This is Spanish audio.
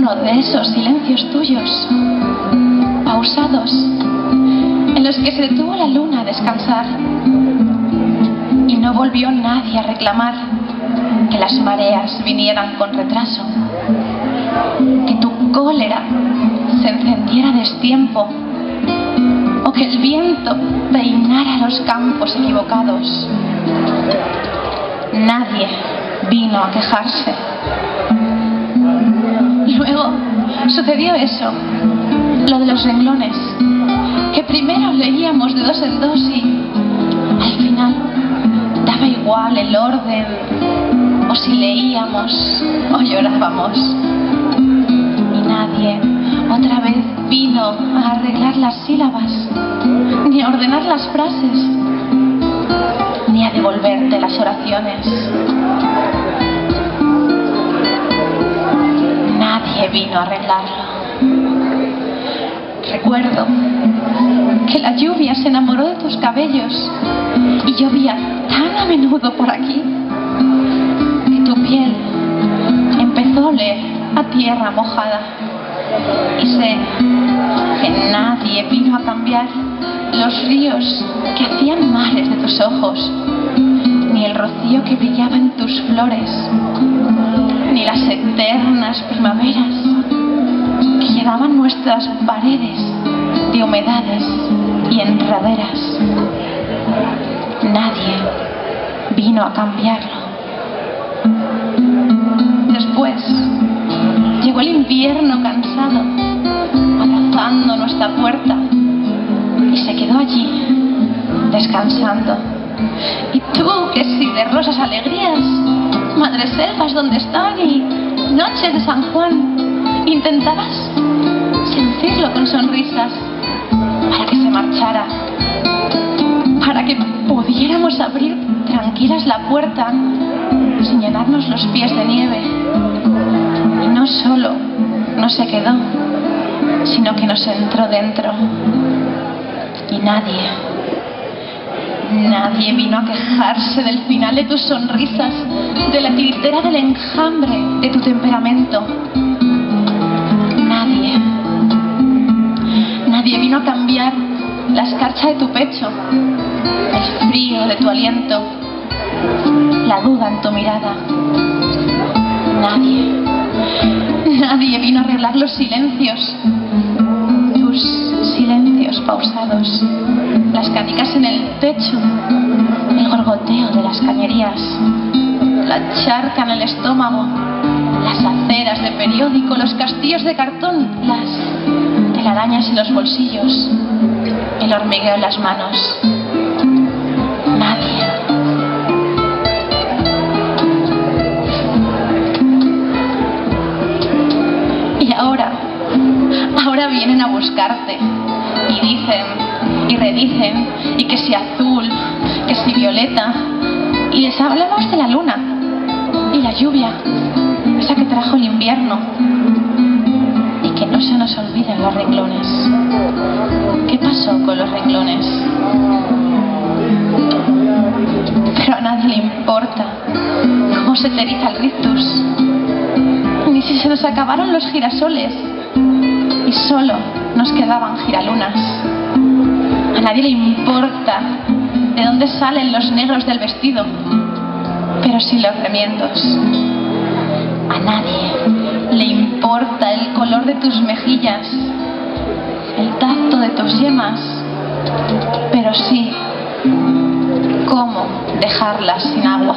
uno de esos silencios tuyos, pausados, en los que se detuvo la luna a descansar y no volvió nadie a reclamar que las mareas vinieran con retraso, que tu cólera se encendiera a destiempo o que el viento peinara los campos equivocados. Nadie vino a quejarse. Luego sucedió eso, lo de los renglones, que primero leíamos de dos en dos y al final daba igual el orden, o si leíamos o llorábamos. Y nadie otra vez vino a arreglar las sílabas, ni a ordenar las frases, ni a devolverte las oraciones. Vino a arreglarlo. Recuerdo que la lluvia se enamoró de tus cabellos y llovía tan a menudo por aquí que tu piel empezó a oler a tierra mojada. Y sé que nadie vino a cambiar los ríos que hacían mares de tus ojos, ni el rocío que brillaba en tus flores, ni las eternas primaveras que llenaban nuestras paredes de humedades y enredaderas. Nadie vino a cambiarlo. Después llegó el invierno cansado, abrazando nuestra puerta y se quedó allí, descansando. Y tú, que si de rosas alegrías, madres selvas donde están y noches de San Juan, intentabas seducirlo con sonrisas para que se marchara, para que pudiéramos abrir tranquilas la puerta sin llenarnos los pies de nieve. Y no solo no se quedó, sino que nos entró dentro. Y nadie, nadie vino a quejarse del final de tus sonrisas, de la tiritera del enjambre de tu temperamento. El frío de tu aliento, la duda en tu mirada. Nadie, nadie vino a arreglar los silencios, tus silencios pausados, las canicas en el techo, el gorgoteo de las cañerías, la charca en el estómago, las aceras de periódico, los castillos de cartón, las telarañas en los bolsillos, el hormigueo en las manos. Nadie. Y ahora, ahora vienen a buscarte y dicen y redicen y que si azul, que si violeta y les hablamos de la luna y la lluvia, esa que trajo el invierno que no se nos olviden los renglones. ¿Qué pasó con los renglones? Pero a nadie le importa cómo se te eriza el rictus, ni si se nos acabaron los girasoles y solo nos quedaban giralunas. A nadie le importa de dónde salen los negros del vestido, pero sí los remiendos. A nadie color de tus mejillas, el tacto de tus yemas, pero sí cómo dejarlas sin agua.